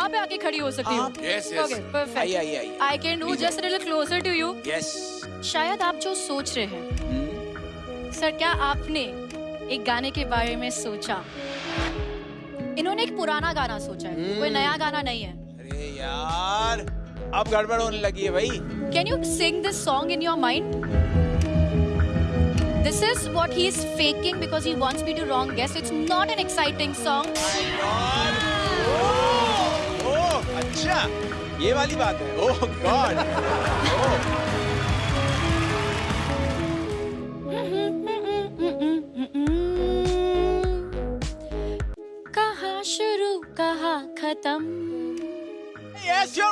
यहाँ पे आके खड़ी हो सकती हूँ। yes, yes. I can do just little closer to you शायद आप जो सोच रहे हैं हम्म। सर क्या आपने एक गाने के बारे में सोचा? इन्होंने एक पुराना गाना सोचा है कोई हम्म। नया गाना नहीं है। अरे यार अब गड़बड़ होने लगी है भाई। Can you sing this song in your mind This is what he is faking because he wants me to wrong guess. It's not an exciting song. God ये वाली बात है। ओह गॉड कहा शुरू कहा खत्म? Yes you